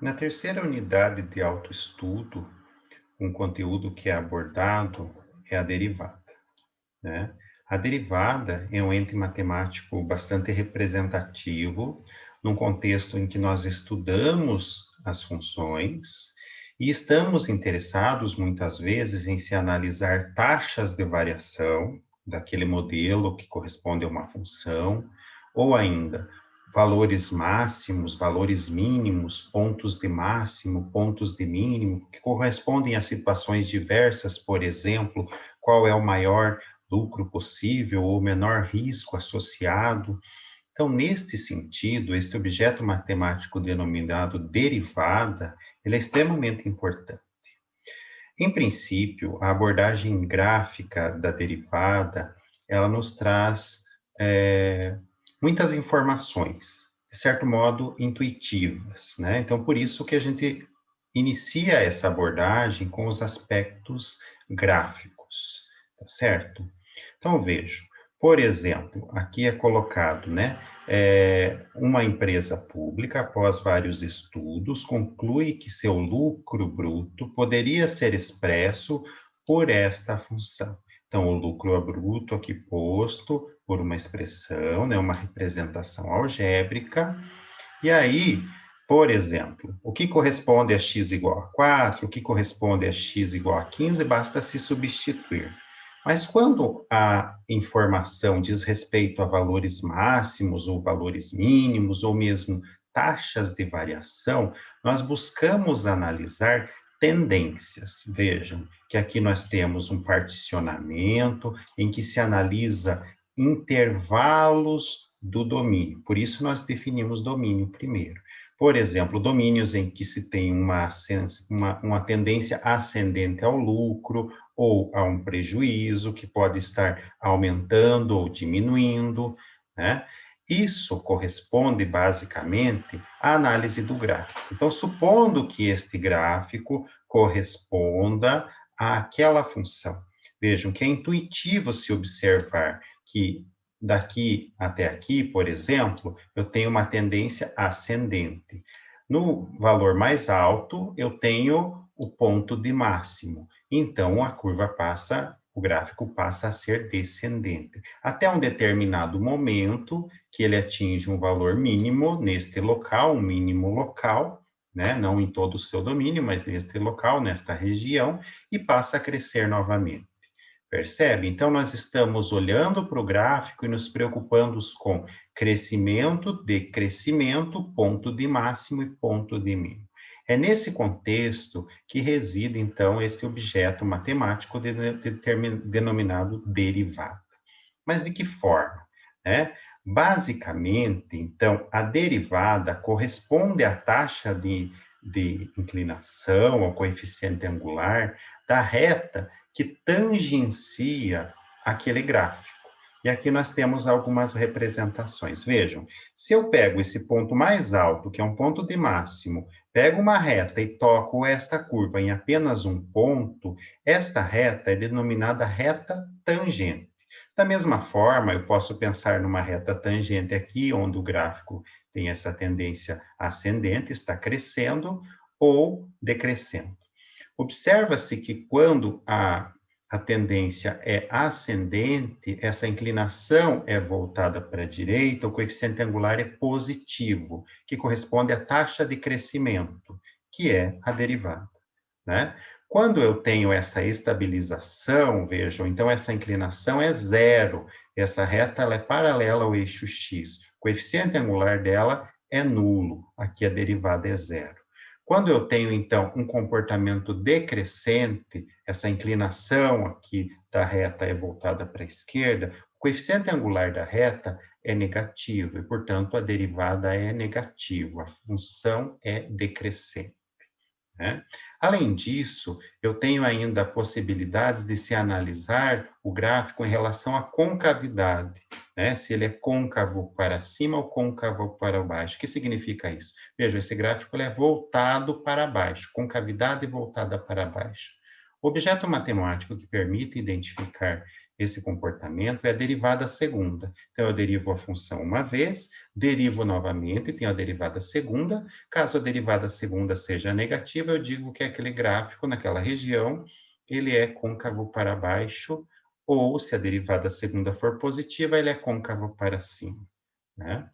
Na terceira unidade de autoestudo, um conteúdo que é abordado é a derivada. Né? A derivada é um ente matemático bastante representativo, num contexto em que nós estudamos as funções e estamos interessados, muitas vezes, em se analisar taxas de variação daquele modelo que corresponde a uma função, ou ainda valores máximos, valores mínimos, pontos de máximo, pontos de mínimo, que correspondem a situações diversas, por exemplo, qual é o maior lucro possível ou menor risco associado. Então, neste sentido, este objeto matemático denominado derivada, ele é extremamente importante. Em princípio, a abordagem gráfica da derivada, ela nos traz é, muitas informações, de certo modo, intuitivas, né? Então, por isso que a gente inicia essa abordagem com os aspectos gráficos, tá certo? Então, vejo, por exemplo, aqui é colocado, né, é, uma empresa pública, após vários estudos, conclui que seu lucro bruto poderia ser expresso por esta função. Então, o lucro bruto aqui posto por uma expressão, né, uma representação algébrica. E aí, por exemplo, o que corresponde a x igual a 4, o que corresponde a x igual a 15, basta se substituir. Mas quando a informação diz respeito a valores máximos ou valores mínimos, ou mesmo taxas de variação, nós buscamos analisar tendências. Vejam que aqui nós temos um particionamento em que se analisa intervalos do domínio. Por isso, nós definimos domínio primeiro. Por exemplo, domínios em que se tem uma, uma, uma tendência ascendente ao lucro ou a um prejuízo, que pode estar aumentando ou diminuindo, né? Isso corresponde basicamente à análise do gráfico. Então, supondo que este gráfico corresponda àquela função. Vejam que é intuitivo se observar que daqui até aqui, por exemplo, eu tenho uma tendência ascendente. No valor mais alto, eu tenho o ponto de máximo. Então, a curva passa, o gráfico passa a ser descendente. Até um determinado momento, que ele atinge um valor mínimo neste local, um mínimo local, né? não em todo o seu domínio, mas neste local, nesta região, e passa a crescer novamente. Percebe? Então, nós estamos olhando para o gráfico e nos preocupando com crescimento, decrescimento, ponto de máximo e ponto de mínimo. É nesse contexto que reside, então, esse objeto matemático de, de, de, denominado derivada. Mas de que forma? Né? Basicamente, então, a derivada corresponde à taxa de, de inclinação, ao coeficiente angular, da reta que tangencia aquele gráfico. E aqui nós temos algumas representações. Vejam, se eu pego esse ponto mais alto, que é um ponto de máximo, pego uma reta e toco esta curva em apenas um ponto, esta reta é denominada reta tangente. Da mesma forma, eu posso pensar numa reta tangente aqui, onde o gráfico tem essa tendência ascendente, está crescendo ou decrescendo. Observa-se que quando a, a tendência é ascendente, essa inclinação é voltada para a direita, o coeficiente angular é positivo, que corresponde à taxa de crescimento, que é a derivada. Né? Quando eu tenho essa estabilização, vejam, então essa inclinação é zero, essa reta é paralela ao eixo x, o coeficiente angular dela é nulo, aqui a derivada é zero. Quando eu tenho, então, um comportamento decrescente, essa inclinação aqui da reta é voltada para a esquerda, o coeficiente angular da reta é negativo, e, portanto, a derivada é negativa, a função é decrescente. Né? Além disso, eu tenho ainda possibilidades de se analisar o gráfico em relação à concavidade, né? se ele é côncavo para cima ou côncavo para baixo. O que significa isso? Veja, esse gráfico é voltado para baixo, concavidade voltada para baixo. Objeto matemático que permite identificar esse comportamento é a derivada segunda. Então, eu derivo a função uma vez, derivo novamente, tenho a derivada segunda. Caso a derivada segunda seja negativa, eu digo que aquele gráfico naquela região, ele é côncavo para baixo, ou se a derivada segunda for positiva, ele é côncavo para cima. Né?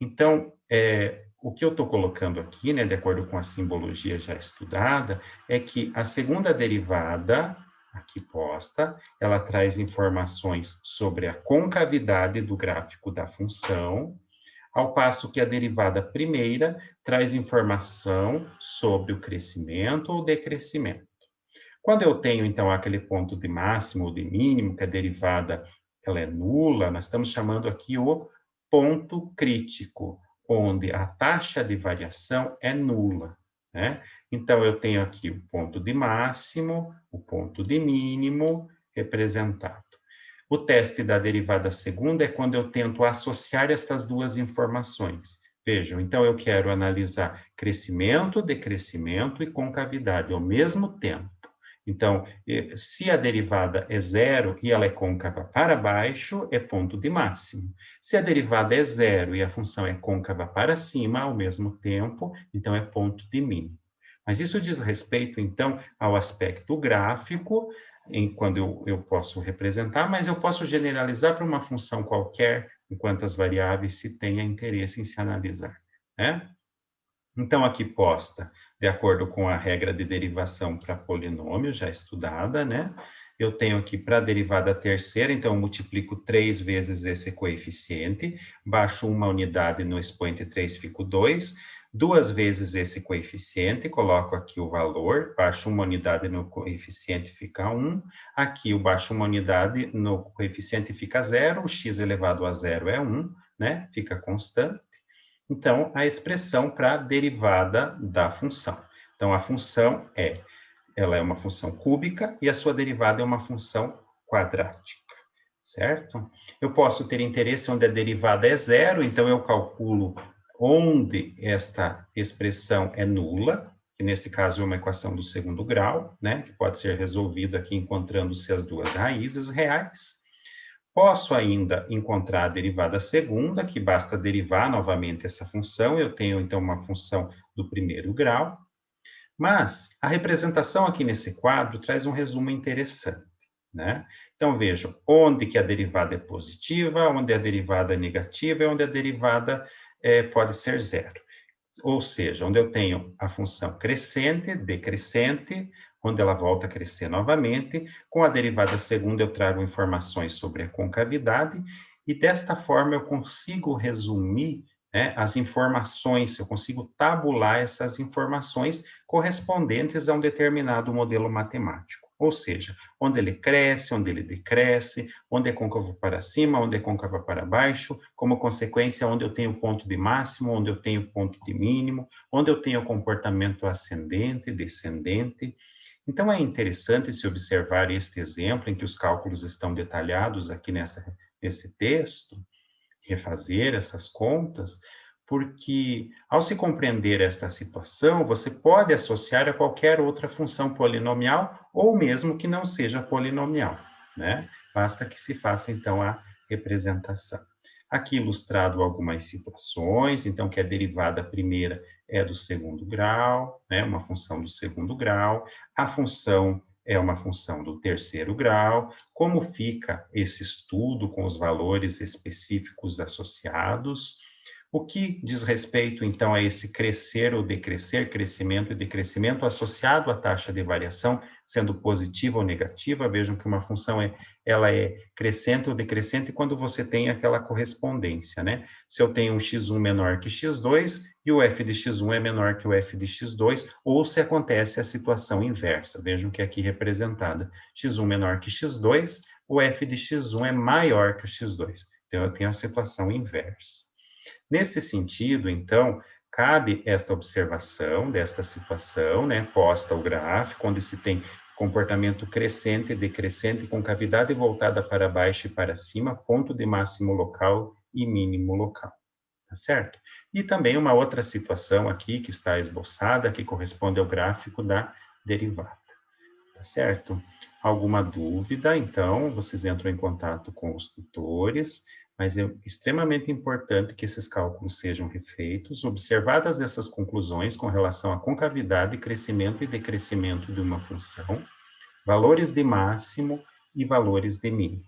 Então, é, o que eu estou colocando aqui, né, de acordo com a simbologia já estudada, é que a segunda derivada aqui posta, ela traz informações sobre a concavidade do gráfico da função, ao passo que a derivada primeira traz informação sobre o crescimento ou decrescimento. Quando eu tenho, então, aquele ponto de máximo ou de mínimo, que a derivada ela é nula, nós estamos chamando aqui o ponto crítico, onde a taxa de variação é nula. Né? Então, eu tenho aqui o ponto de máximo, o ponto de mínimo representado. O teste da derivada segunda é quando eu tento associar estas duas informações. Vejam, então eu quero analisar crescimento, decrescimento e concavidade ao mesmo tempo. Então, se a derivada é zero e ela é côncava para baixo, é ponto de máximo. Se a derivada é zero e a função é côncava para cima ao mesmo tempo, então é ponto de mínimo. Mas isso diz respeito, então, ao aspecto gráfico, em, quando eu, eu posso representar, mas eu posso generalizar para uma função qualquer, em quantas variáveis se tenha interesse em se analisar. Né? Então, aqui posta de acordo com a regra de derivação para polinômio, já estudada, né? Eu tenho aqui para a derivada terceira, então eu multiplico três vezes esse coeficiente, baixo uma unidade no expoente 3, fico 2, duas vezes esse coeficiente, coloco aqui o valor, baixo uma unidade no coeficiente, fica 1, aqui eu baixo uma unidade no coeficiente, fica 0, o x elevado a zero é 1, né? Fica constante. Então, a expressão para a derivada da função. Então, a função é, ela é uma função cúbica e a sua derivada é uma função quadrática, certo? Eu posso ter interesse onde a derivada é zero, então eu calculo onde esta expressão é nula, que nesse caso é uma equação do segundo grau, né, que pode ser resolvida aqui encontrando-se as duas raízes reais. Posso ainda encontrar a derivada segunda, que basta derivar novamente essa função, eu tenho então uma função do primeiro grau, mas a representação aqui nesse quadro traz um resumo interessante, né? Então vejam, onde que a derivada é positiva, onde a derivada é negativa e onde a derivada é, pode ser zero. Ou seja, onde eu tenho a função crescente, decrescente, quando ela volta a crescer novamente. Com a derivada segunda, eu trago informações sobre a concavidade, e desta forma eu consigo resumir né, as informações, eu consigo tabular essas informações correspondentes a um determinado modelo matemático. Ou seja, onde ele cresce, onde ele decresce, onde é côncavo para cima, onde é côncavo para baixo, como consequência, onde eu tenho ponto de máximo, onde eu tenho ponto de mínimo, onde eu tenho comportamento ascendente, descendente, então, é interessante se observar este exemplo em que os cálculos estão detalhados aqui nessa, nesse texto, refazer essas contas, porque ao se compreender esta situação, você pode associar a qualquer outra função polinomial ou mesmo que não seja polinomial, né? Basta que se faça, então, a representação. Aqui ilustrado algumas situações, então, que a derivada primeira é do segundo grau, né, uma função do segundo grau, a função é uma função do terceiro grau, como fica esse estudo com os valores específicos associados, o que diz respeito, então, a esse crescer ou decrescer, crescimento e decrescimento associado à taxa de variação, sendo positiva ou negativa, vejam que uma função é, ela é crescente ou decrescente quando você tem aquela correspondência, né? Se eu tenho um x1 menor que x2 e o f de x1 é menor que o f de x2, ou se acontece a situação inversa, vejam que aqui representada x1 menor que x2, o f de x1 é maior que o x2. Então, eu tenho a situação inversa. Nesse sentido, então, cabe esta observação desta situação, né, posta ao gráfico, onde se tem comportamento crescente e decrescente com cavidade voltada para baixo e para cima, ponto de máximo local e mínimo local, tá certo? E também uma outra situação aqui que está esboçada, que corresponde ao gráfico da derivada, tá certo? Alguma dúvida, então, vocês entram em contato com os tutores, mas é extremamente importante que esses cálculos sejam refeitos, observadas essas conclusões com relação à concavidade, crescimento e decrescimento de uma função, valores de máximo e valores de mínimo.